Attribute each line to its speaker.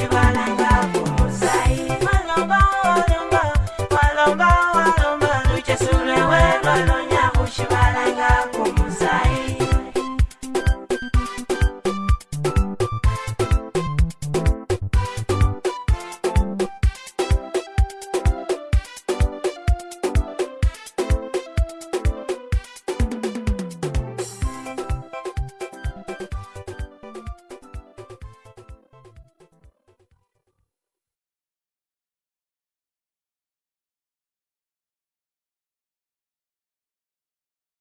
Speaker 1: Shiva